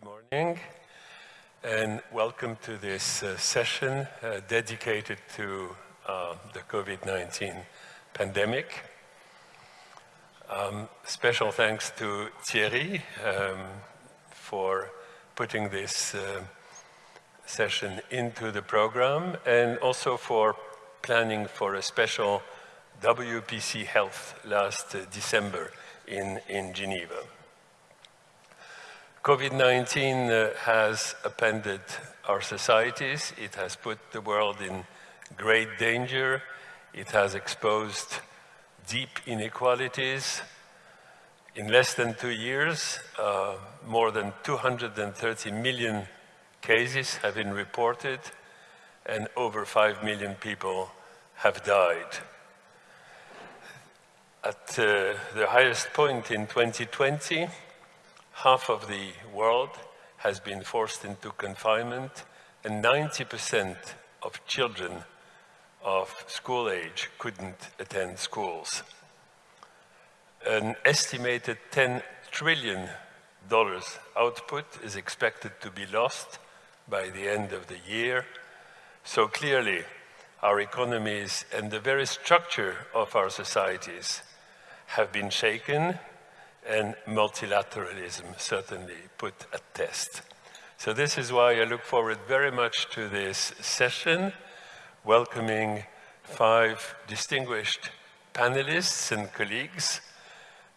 Good morning and welcome to this uh, session uh, dedicated to uh, the COVID-19 pandemic. Um, special thanks to Thierry um, for putting this uh, session into the program and also for planning for a special WPC Health last December in, in Geneva. COVID-19 uh, has appended our societies. It has put the world in great danger. It has exposed deep inequalities. In less than two years, uh, more than 230 million cases have been reported and over 5 million people have died. At uh, the highest point in 2020, half of the world has been forced into confinement and 90% of children of school age couldn't attend schools. An estimated 10 trillion dollars output is expected to be lost by the end of the year. So clearly, our economies and the very structure of our societies have been shaken and multilateralism certainly put at test. So this is why I look forward very much to this session, welcoming five distinguished panelists and colleagues.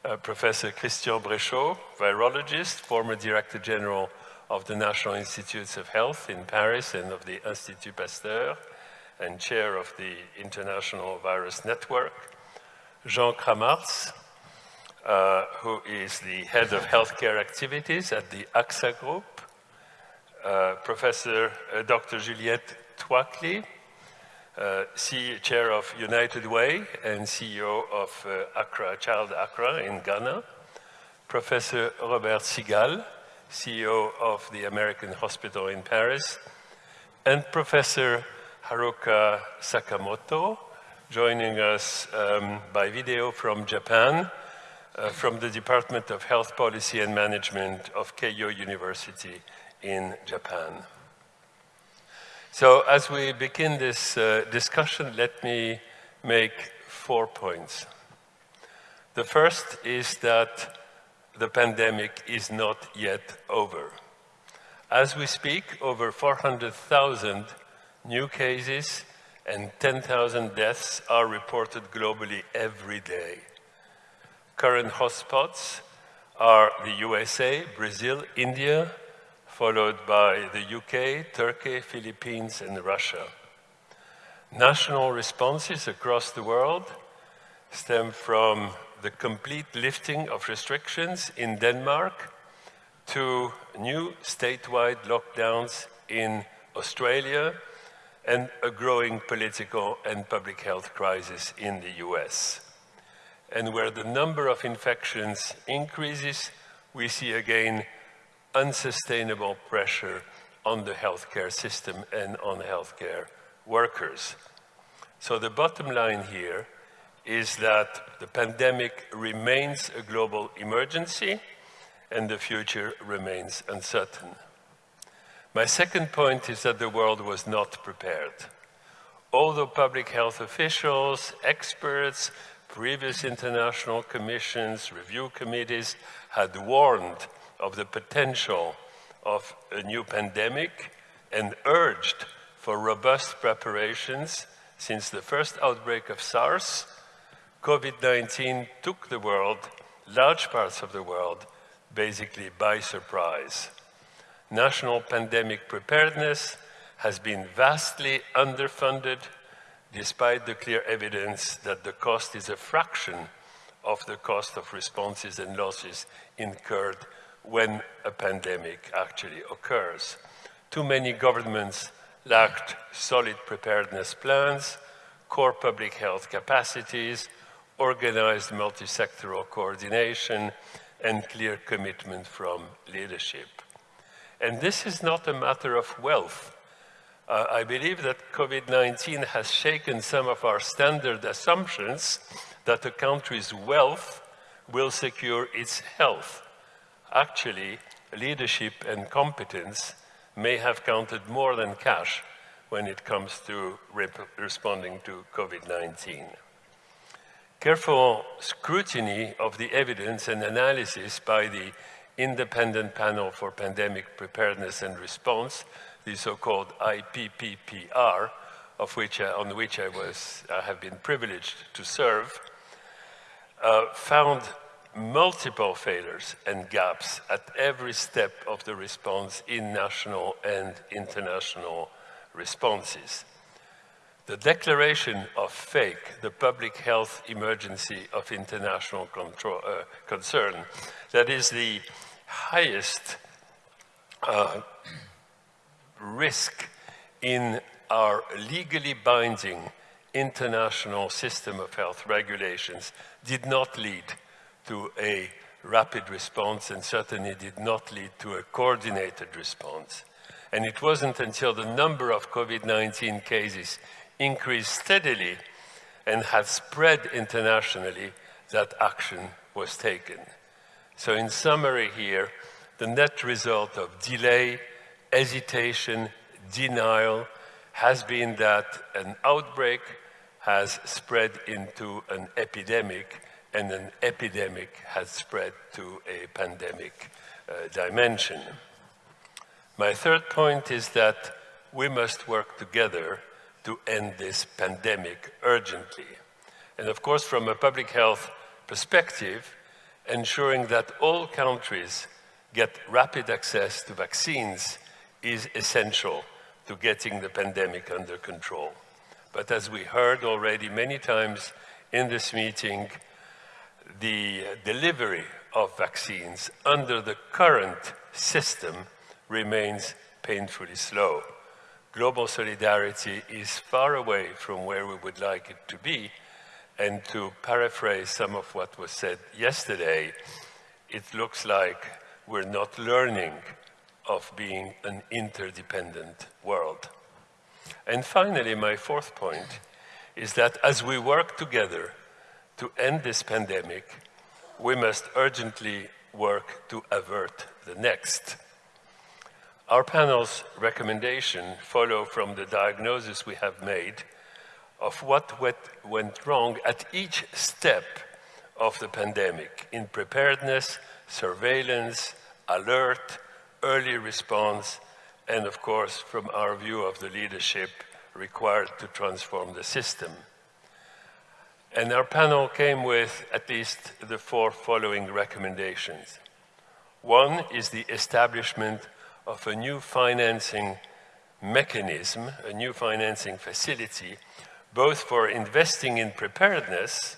Uh, Professor Christian Bréchot, virologist, former Director General of the National Institutes of Health in Paris and of the Institut Pasteur, and chair of the International Virus Network. Jean Kramarz, uh, who is the head of healthcare activities at the AXA Group, uh, Professor uh, Dr. Juliette Tuakli, uh, chair of United Way and CEO of uh, Accra, Child Accra in Ghana, Professor Robert Sigal, CEO of the American Hospital in Paris, and Professor Haruka Sakamoto, joining us um, by video from Japan, uh, from the Department of Health Policy and Management of Keio University in Japan. So as we begin this uh, discussion, let me make four points. The first is that the pandemic is not yet over. As we speak, over 400,000 new cases and 10,000 deaths are reported globally every day. Current hotspots are the USA, Brazil, India, followed by the UK, Turkey, Philippines, and Russia. National responses across the world stem from the complete lifting of restrictions in Denmark to new statewide lockdowns in Australia and a growing political and public health crisis in the US and where the number of infections increases, we see again unsustainable pressure on the healthcare system and on healthcare workers. So the bottom line here is that the pandemic remains a global emergency and the future remains uncertain. My second point is that the world was not prepared. Although public health officials, experts, previous international commissions, review committees had warned of the potential of a new pandemic and urged for robust preparations since the first outbreak of SARS, COVID-19 took the world, large parts of the world, basically by surprise. National pandemic preparedness has been vastly underfunded despite the clear evidence that the cost is a fraction of the cost of responses and losses incurred when a pandemic actually occurs. Too many governments lacked solid preparedness plans, core public health capacities, organized multi-sectoral coordination, and clear commitment from leadership. And this is not a matter of wealth uh, I believe that COVID-19 has shaken some of our standard assumptions that a country's wealth will secure its health. actually leadership and competence may have counted more than cash when it comes to responding to COVID-19. Careful scrutiny of the evidence and analysis by the Independent Panel for Pandemic Preparedness and Response, the so-called IPPPR, of which, uh, on which I, was, I have been privileged to serve, uh, found multiple failures and gaps at every step of the response in national and international responses. The declaration of fake, the public health emergency of international control, uh, concern, that is the highest uh, risk in our legally binding international system of health regulations did not lead to a rapid response and certainly did not lead to a coordinated response. And it wasn't until the number of COVID-19 cases increased steadily and had spread internationally that action was taken. So in summary here, the net result of delay, hesitation, denial has been that an outbreak has spread into an epidemic and an epidemic has spread to a pandemic uh, dimension. My third point is that we must work together to end this pandemic urgently. And of course, from a public health perspective, ensuring that all countries get rapid access to vaccines is essential to getting the pandemic under control. But as we heard already many times in this meeting, the delivery of vaccines under the current system remains painfully slow. Global solidarity is far away from where we would like it to be, and to paraphrase some of what was said yesterday, it looks like we're not learning of being an interdependent world. And finally, my fourth point is that as we work together to end this pandemic, we must urgently work to avert the next. Our panel's recommendation follow from the diagnosis we have made of what went wrong at each step of the pandemic in preparedness, surveillance, alert, early response, and of course, from our view of the leadership required to transform the system. And our panel came with at least the four following recommendations. One is the establishment of a new financing mechanism, a new financing facility, both for investing in preparedness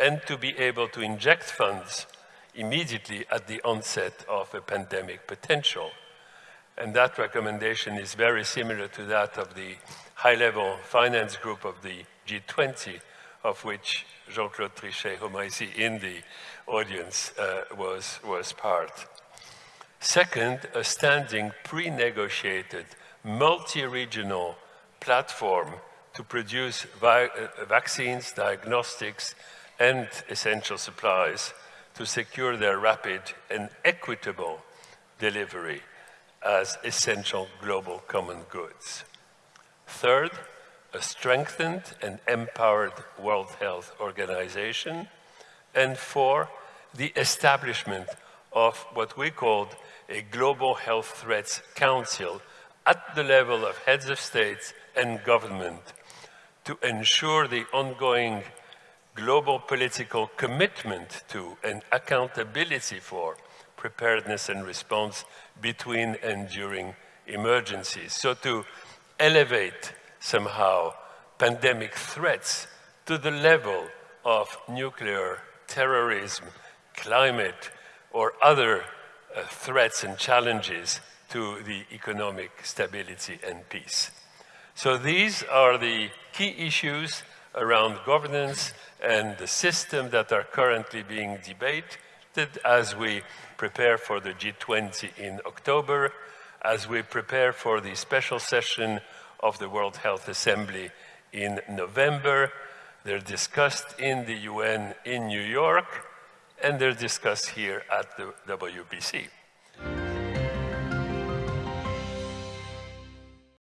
and to be able to inject funds immediately at the onset of a pandemic potential. And that recommendation is very similar to that of the high-level finance group of the G20, of which Jean-Claude Trichet, whom I see in the audience, uh, was, was part. Second, a standing pre-negotiated multi-regional platform to produce uh, vaccines, diagnostics, and essential supplies to secure their rapid and equitable delivery as essential global common goods. Third, a strengthened and empowered World Health Organization. And four, the establishment of what we called a Global Health Threats Council at the level of heads of states and government to ensure the ongoing global political commitment to and accountability for preparedness and response between and during emergencies. So to elevate somehow pandemic threats to the level of nuclear terrorism, climate, or other uh, threats and challenges to the economic stability and peace. So these are the key issues around governance and the system that are currently being debated as we prepare for the G20 in October, as we prepare for the special session of the World Health Assembly in November. They're discussed in the UN in New York, and they're discussed here at the WPC.